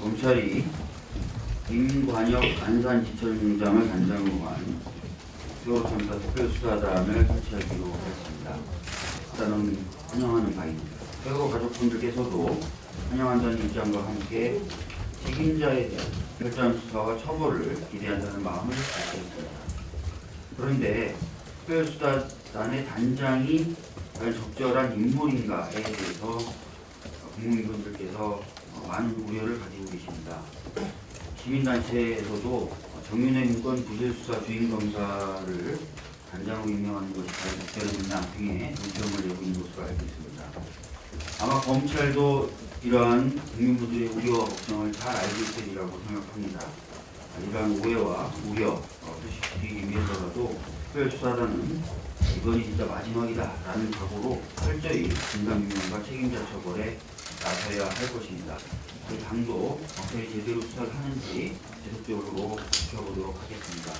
검찰이 임관혁 안산지천장을 단장으로 한 세월참사 특별수사단을 설치하기로 했습니다. 일단은 환영하는 바입니다. 세월호 가족분들께서도 환영한다는 입장과 함께 책임자에 대한 별단 수사와 처벌을 기대한다는 마음을 밝혔습니다. 그런데 특별수사단의 단장이 과연 적절한 인물인가에 대해서 국민분들께서 많은 우려를 가지고 계십니다. 시민단체에서도 정윤회 문건 부실수사 주임검사를 단장으로 임명하는 것이 과연 적절했느냐 등의 의견을 내고 있는 것으로 알고 있습니다. 아마 검찰도 이러한 국민분들의 우려와 걱정을 잘 알고 있으리라고 생각합니다. 이러한 오해와 우려 어, 표시시키기 위해서라도 특별수사단은 이번이 진짜 마지막이다라는 각오로 철저히 진상 규명과 책임자 처벌에 나서야 할 것입니다. 저희 당도 검찰이 제대로 수사를 하는지 지속적으로 지켜보도록 하겠습니다.